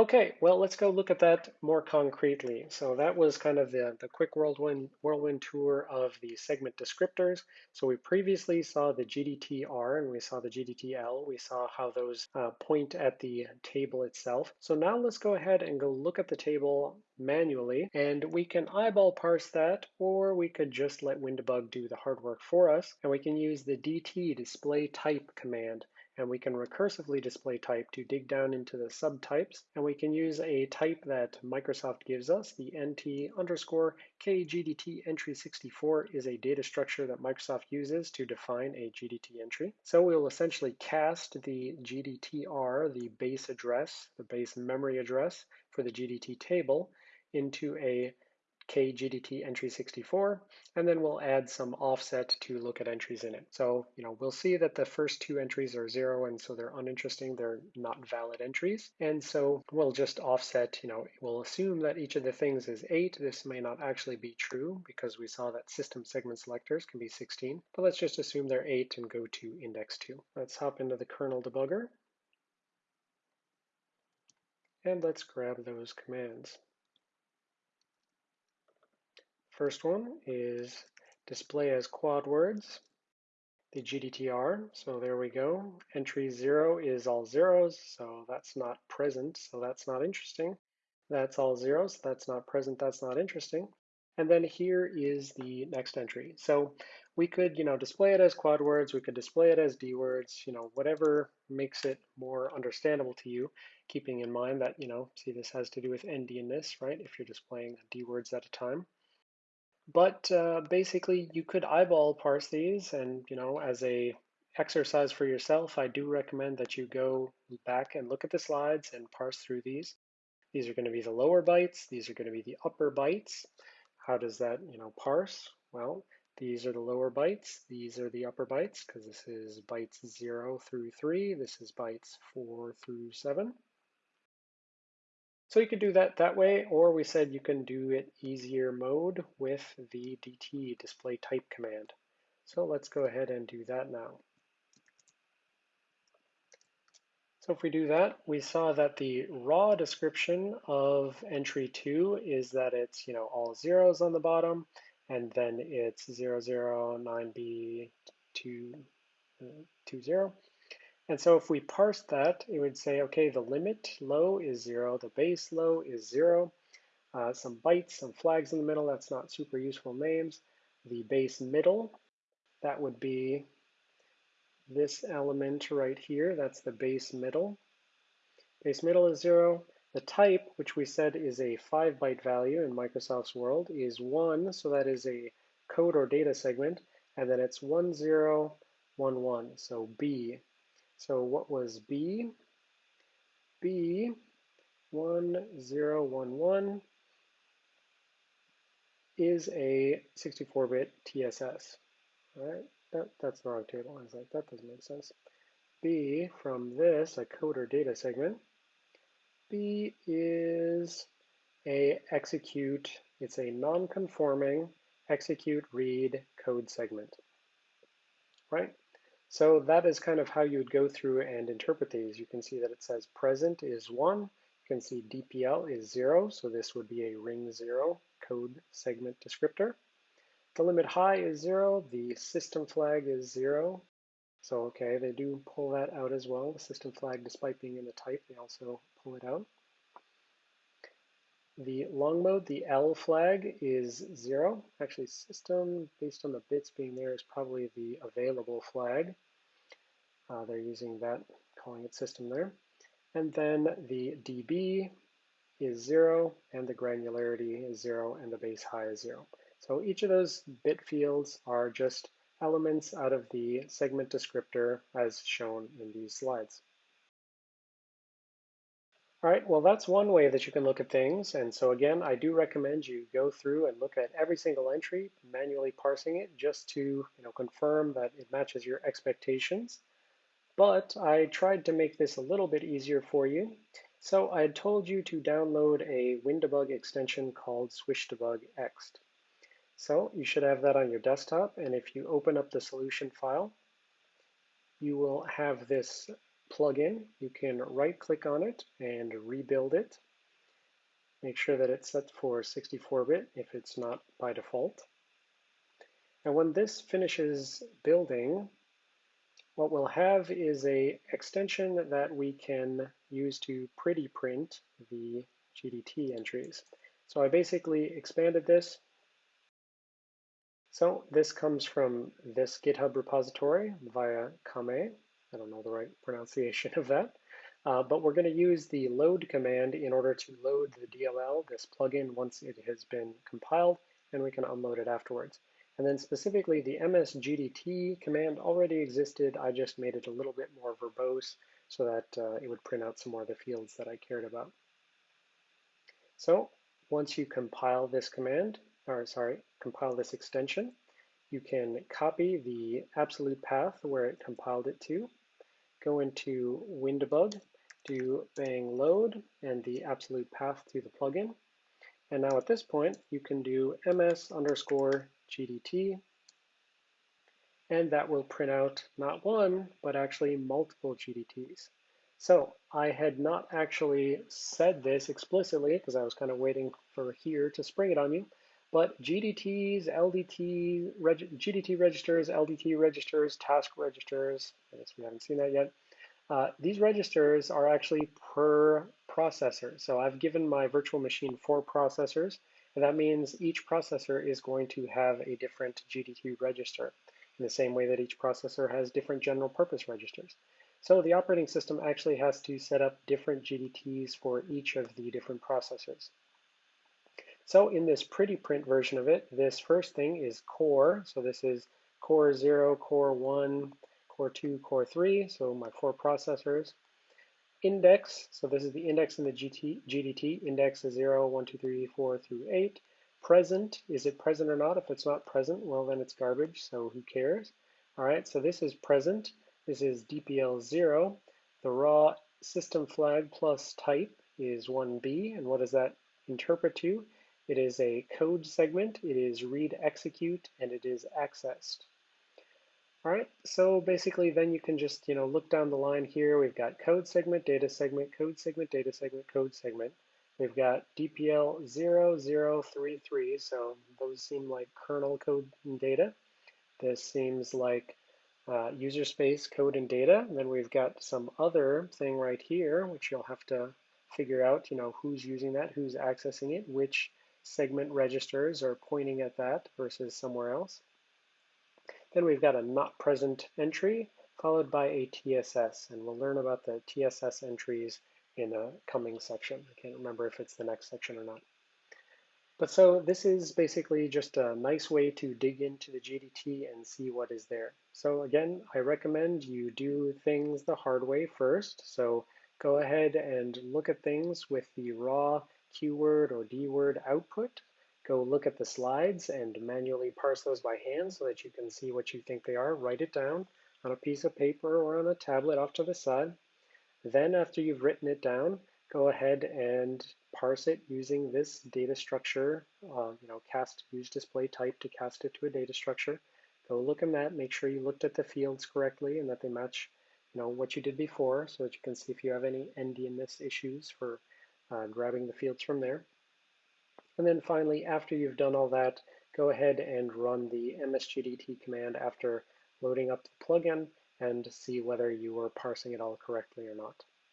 Okay, well, let's go look at that more concretely. So that was kind of the, the quick whirlwind, whirlwind tour of the segment descriptors. So we previously saw the GDTR and we saw the GDTL. We saw how those uh, point at the table itself. So now let's go ahead and go look at the table manually and we can eyeball parse that or we could just let WinDbg do the hard work for us and we can use the DT display type command and we can recursively display type to dig down into the subtypes, and we can use a type that Microsoft gives us, the nt underscore kgdt entry 64 is a data structure that Microsoft uses to define a GDT entry. So we'll essentially cast the GDTR, the base address, the base memory address for the GDT table, into a kgdt entry 64, and then we'll add some offset to look at entries in it. So, you know, we'll see that the first two entries are zero, and so they're uninteresting, they're not valid entries. And so we'll just offset, you know, we'll assume that each of the things is eight. This may not actually be true because we saw that system segment selectors can be 16, but let's just assume they're eight and go to index two. Let's hop into the kernel debugger. And let's grab those commands. First one is display as quad words, the GDTR. So there we go. Entry zero is all zeros, so that's not present, so that's not interesting. That's all zeros, that's not present, that's not interesting. And then here is the next entry. So we could, you know, display it as quad words, we could display it as D words, you know, whatever makes it more understandable to you, keeping in mind that, you know, see this has to do with endianness, right? If you're displaying D words at a time. But uh, basically, you could eyeball parse these, and you know, as a exercise for yourself, I do recommend that you go back and look at the slides and parse through these. These are going to be the lower bytes. These are going to be the upper bytes. How does that, you know, parse? Well, these are the lower bytes. These are the upper bytes because this is bytes 0 through 3. This is bytes 4 through 7. So you could do that that way, or we said you can do it easier mode with the DT display type command. So let's go ahead and do that now. So if we do that, we saw that the raw description of entry two is that it's, you know, all zeros on the bottom, and then it's 009B20. And so if we parse that, it would say, okay, the limit low is zero, the base low is zero, uh, some bytes, some flags in the middle, that's not super useful names. The base middle, that would be this element right here, that's the base middle. Base middle is zero. The type, which we said is a five byte value in Microsoft's world, is one, so that is a code or data segment, and then it's one zero one one, so B. So what was B? B, 1011 is a 64-bit TSS. All right, that, that's the wrong table. I was like, that doesn't make sense. B from this, a code or data segment, B is a execute, it's a non-conforming execute read code segment, right? So that is kind of how you would go through and interpret these. You can see that it says present is one. You can see DPL is zero, so this would be a ring zero code segment descriptor. The limit high is zero, the system flag is zero. So okay, they do pull that out as well. The system flag, despite being in the type, they also pull it out. The long mode, the L flag is zero. Actually, system, based on the bits being there, is probably the available flag. Uh, they're using that, calling it system there. And then the dB is zero, and the granularity is zero, and the base high is zero. So each of those bit fields are just elements out of the segment descriptor as shown in these slides. All right, well, that's one way that you can look at things. And so again, I do recommend you go through and look at every single entry, manually parsing it just to you know, confirm that it matches your expectations. But I tried to make this a little bit easier for you. So I had told you to download a WinDbg extension called SwishDbgExt. So you should have that on your desktop. And if you open up the solution file, you will have this plugin, you can right click on it and rebuild it. Make sure that it's set for 64-bit if it's not by default. And when this finishes building, what we'll have is a extension that we can use to pretty print the GDT entries. So I basically expanded this. So this comes from this GitHub repository via Comae. I don't know the right pronunciation of that. Uh, but we're going to use the load command in order to load the DLL, this plugin, once it has been compiled, and we can unload it afterwards. And then specifically the msgdt command already existed. I just made it a little bit more verbose so that uh, it would print out some more of the fields that I cared about. So once you compile this command, or sorry, compile this extension, you can copy the absolute path where it compiled it to, go into WinDbg, do bang load and the absolute path to the plugin. And now at this point, you can do ms underscore gdt, and that will print out not one, but actually multiple GDTs. So I had not actually said this explicitly because I was kind of waiting for here to spring it on you, but GDTs, LDT, reg GDT registers, LDT registers, task registers, I guess we haven't seen that yet, uh, these registers are actually per processor. So I've given my virtual machine four processors, and that means each processor is going to have a different GDT register in the same way that each processor has different general purpose registers. So the operating system actually has to set up different GDTs for each of the different processors. So in this pretty print version of it, this first thing is core. So this is core 0, core 1, core 2, core 3, so my four processors. Index, so this is the index in the GT, GDT. Index is 0, 1, 2, 3, 4 through 8. Present, is it present or not? If it's not present, well then it's garbage, so who cares? All right, so this is present. This is DPL 0. The raw system flag plus type is 1B, and what does that interpret to? It is a code segment, it is read execute, and it is accessed. All right, so basically then you can just, you know, look down the line here. We've got code segment, data segment, code segment, data segment, code segment. We've got DPL 0033, so those seem like kernel code and data. This seems like uh, user space code and data. And then we've got some other thing right here, which you'll have to figure out, you know, who's using that, who's accessing it, which segment registers are pointing at that versus somewhere else. Then we've got a not present entry followed by a TSS, and we'll learn about the TSS entries in a coming section. I can't remember if it's the next section or not. But so this is basically just a nice way to dig into the GDT and see what is there. So again, I recommend you do things the hard way first. So go ahead and look at things with the raw qword or dword output Go look at the slides and manually parse those by hand so that you can see what you think they are. Write it down on a piece of paper or on a tablet off to the side. Then after you've written it down, go ahead and parse it using this data structure, uh, you know, cast use display type to cast it to a data structure. Go look in that, make sure you looked at the fields correctly and that they match you know, what you did before so that you can see if you have any endianness issues for uh, grabbing the fields from there. And then finally, after you've done all that, go ahead and run the msgdt command after loading up the plugin and see whether you were parsing it all correctly or not.